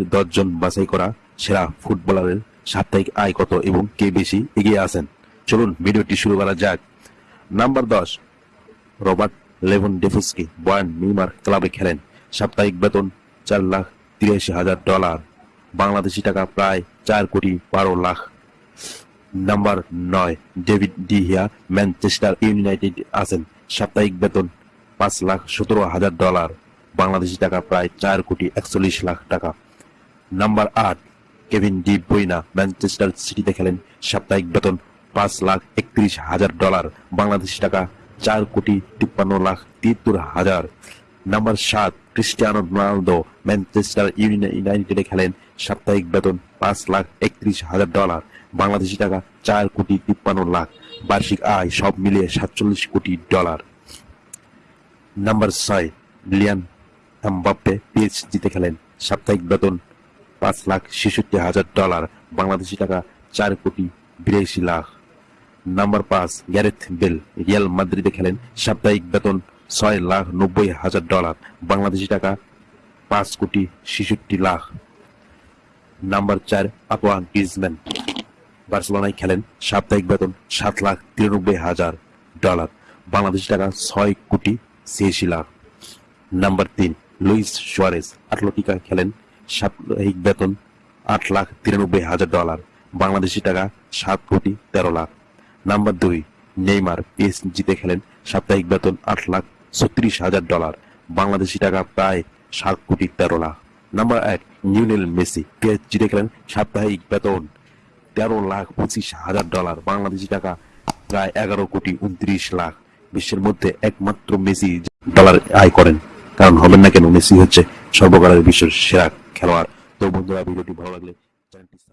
বিশ্বের দশজন বাছাই করা সেরা ফুটবলারের সাপ্তাহিক আয় কত এবং কে বেশি এগিয়ে আছেন? চলুন, ভিডিওটি শুরু করা যাক। নাম্বার দশ, রবার্ট লেভন ডেফুস্কি বয়ান মিমার ক্লাবে খেলেন। সাপ্তাহিক বেতন চার লাখ তিরাশি হাজার ডলার। বাংলাদেশি টাকা প্রায় চার কোটি বারো লাখ। নাম্বার নয়, David de Gea Manchester United আছেন। সাপ্তাহিক বেতন পাঁচ লাখ সতেরো হাজার ডলার। বাংলাদেশি টাকা প্রায় চার কোটি একচল্লিশ লাখ টাকা। নাম্বার আট, কেভিন ডি বইনা ম্যানচেস্টার সিটিতে খেলেন সাপ্তাহিক বেতন পাঁচ লাখ একত্রিশ হাজার ডলার, বাংলাদেশি টাকা চার কোটি তিপ্পান্ন লাখ তিয়াত্তর হাজার। নাম্বার সাত, ক্রিস্টিয়ানো রোনালদো ম্যানচেস্টার ইউনাইটেডে খেলেন সাপ্তাহিক বেতন পাঁচ লাখ একত্রিশ হাজার ডলার, বাংলাদেশি টাকা চার কোটি তিপ্পান্ন লাখ, বার্ষিক আয় সব মিলিয়ে সাতচল্লিশ কোটি ডলার। নাম্বার ছয়, লিয়ান এমবাপ্পে পিএইচডিতে খেলেন সাপ্তাহিক বেতন পাঁচ লাখ ছেষট্টি হাজার ডলার, বাংলাদেশি টাকা চার কোটি বিরাশি লাখ। নাম্বার পাঁচ, গ্যারেথ বেল, রিয়াল মাদ্রিদে খেলেন সাপ্তাহিক বেতন ছয় লাখ নব্বই হাজার ডলার, বাংলাদেশি টাকা পাঁচ কোটি ছেষট্টি লাখ। নাম্বার চার আতোয়া গ্রিজম্যান বার্সেলোনায় খেলেন সাপ্তাহিক বেতন সাত লাখ তিরানব্বই হাজার ডলার, বাংলাদেশি টাকা ছয় কোটি ছিয়াশি লাখ। নাম্বার তিন, লুইস সুয়ারেস আটলেটিকা খেলেন সাপ্তাহিক বেতন আট লাখ তিরানব্বই হাজার ডলার, বাংলাদেশি টাকা সাত কোটি তেরো লাখ। নাম্বার দুই, নেইমার পিএসজিতে খেলেন সাপ্তাহিক বেতন আট লাখ ছত্রিশ হাজার ডলার, বাংলাদেশি টাকা প্রায় সাত কোটি তেরো লাখ। নাম্বার এক নিউনেল মেসি পিএসজিতে খেলেন সাপ্তাহিক বেতন তেরো লাখ পঁচিশ হাজার ডলার, বাংলাদেশি টাকা প্রায় এগারো কোটি উনত্রিশ লাখ। বিশ্বের মধ্যে একমাত্র মেসি ডলার আয় করেন। কারণ হবেন না কেন, মেসি হচ্ছে সর্বকালের বিশ্বের সেরা খেলোয়াড় তো বন্ধুরা ভিডিওটি ভালো লাগলে চ্যানেলটি সাবস্ক্রাইব